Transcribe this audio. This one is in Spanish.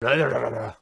la